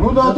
Bu da